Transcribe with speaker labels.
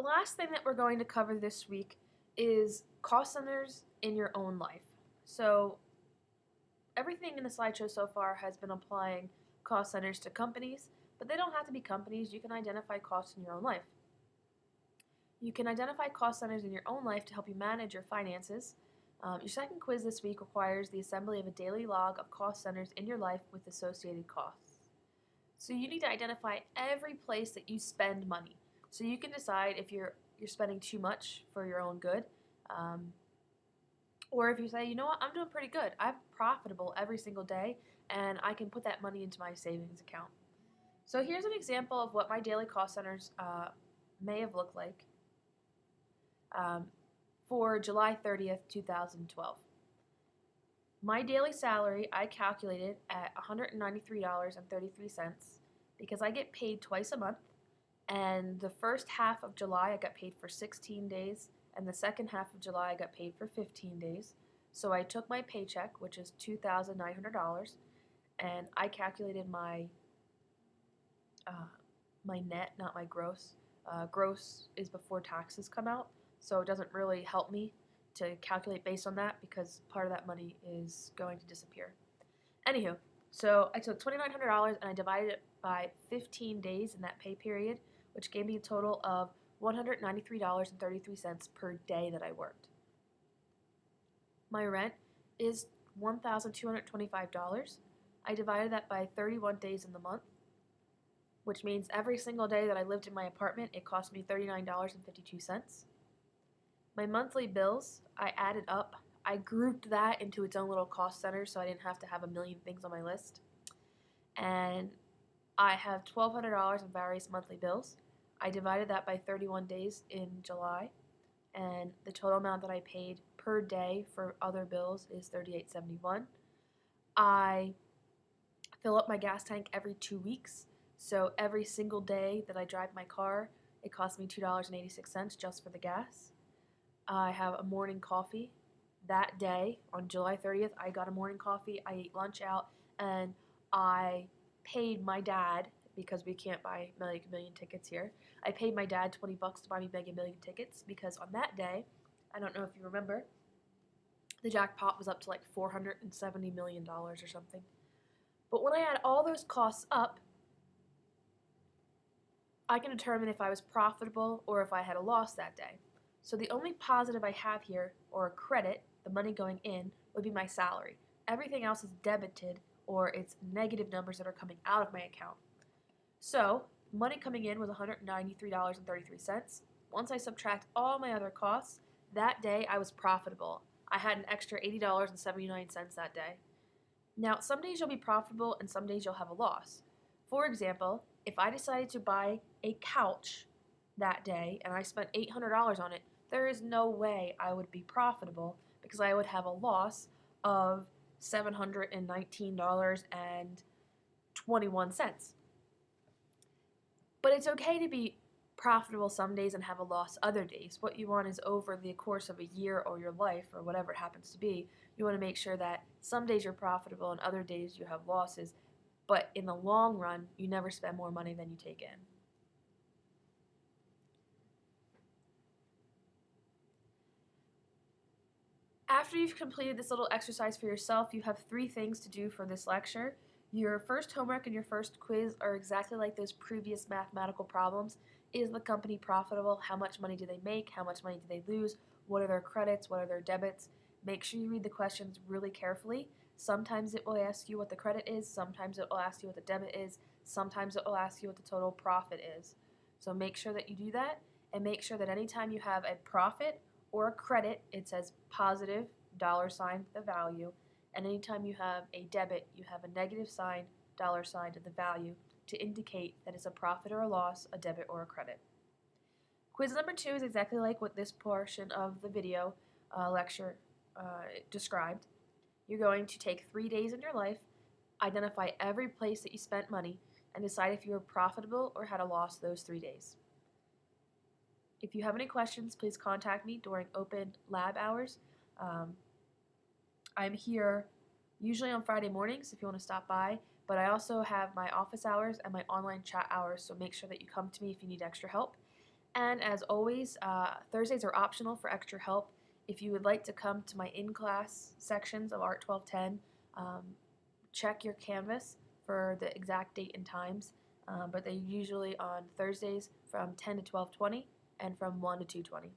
Speaker 1: The last thing that we're going to cover this week is cost centers in your own life. So everything in the slideshow so far has been applying cost centers to companies, but they don't have to be companies. You can identify costs in your own life. You can identify cost centers in your own life to help you manage your finances. Um, your second quiz this week requires the assembly of a daily log of cost centers in your life with associated costs. So you need to identify every place that you spend money. So you can decide if you're you're spending too much for your own good, um, or if you say, you know what, I'm doing pretty good. I'm profitable every single day, and I can put that money into my savings account. So here's an example of what my daily cost centers uh, may have looked like um, for July 30th, 2012. My daily salary I calculated at $193.33 because I get paid twice a month and the first half of July I got paid for 16 days and the second half of July I got paid for 15 days. So I took my paycheck, which is $2,900, and I calculated my uh, my net, not my gross. Uh, gross is before taxes come out, so it doesn't really help me to calculate based on that because part of that money is going to disappear. Anywho, so I took $2,900 and I divided it by 15 days in that pay period, which gave me a total of $193.33 per day that I worked. My rent is $1,225. I divided that by 31 days in the month, which means every single day that I lived in my apartment, it cost me $39.52. My monthly bills, I added up. I grouped that into its own little cost center so I didn't have to have a million things on my list. And I have $1,200 in various monthly bills. I divided that by 31 days in July, and the total amount that I paid per day for other bills is 38.71. I fill up my gas tank every two weeks, so every single day that I drive my car, it costs me $2.86 just for the gas. I have a morning coffee. That day, on July 30th, I got a morning coffee. I ate lunch out, and I paid my dad because we can't buy Mega Million tickets here. I paid my dad 20 bucks to buy me Mega Million tickets because on that day, I don't know if you remember, the jackpot was up to like $470 million or something. But when I add all those costs up, I can determine if I was profitable or if I had a loss that day. So the only positive I have here, or a credit, the money going in, would be my salary. Everything else is debited, or it's negative numbers that are coming out of my account. So, money coming in was $193.33. Once I subtract all my other costs, that day I was profitable. I had an extra $80.79 that day. Now, some days you'll be profitable and some days you'll have a loss. For example, if I decided to buy a couch that day and I spent $800 on it, there is no way I would be profitable because I would have a loss of $719.21. But it's okay to be profitable some days and have a loss other days. What you want is over the course of a year or your life or whatever it happens to be, you want to make sure that some days you're profitable and other days you have losses. But in the long run, you never spend more money than you take in. After you've completed this little exercise for yourself, you have three things to do for this lecture. Your first homework and your first quiz are exactly like those previous mathematical problems. Is the company profitable? How much money do they make? How much money do they lose? What are their credits? What are their debits? Make sure you read the questions really carefully. Sometimes it will ask you what the credit is, sometimes it will ask you what the debit is, sometimes it will ask you what the total profit is. So make sure that you do that and make sure that anytime you have a profit or a credit, it says positive dollar sign the value and anytime you have a debit, you have a negative sign, dollar sign to the value to indicate that it's a profit or a loss, a debit or a credit. Quiz number two is exactly like what this portion of the video uh, lecture uh, described. You're going to take three days in your life, identify every place that you spent money, and decide if you were profitable or had a loss those three days. If you have any questions, please contact me during open lab hours. Um, I'm here usually on Friday mornings if you want to stop by, but I also have my office hours and my online chat hours, so make sure that you come to me if you need extra help. And as always, uh, Thursdays are optional for extra help. If you would like to come to my in class sections of Art 1210, um, check your Canvas for the exact date and times. Um, but they're usually on Thursdays from 10 to 12:20 and from 1 to 2:20.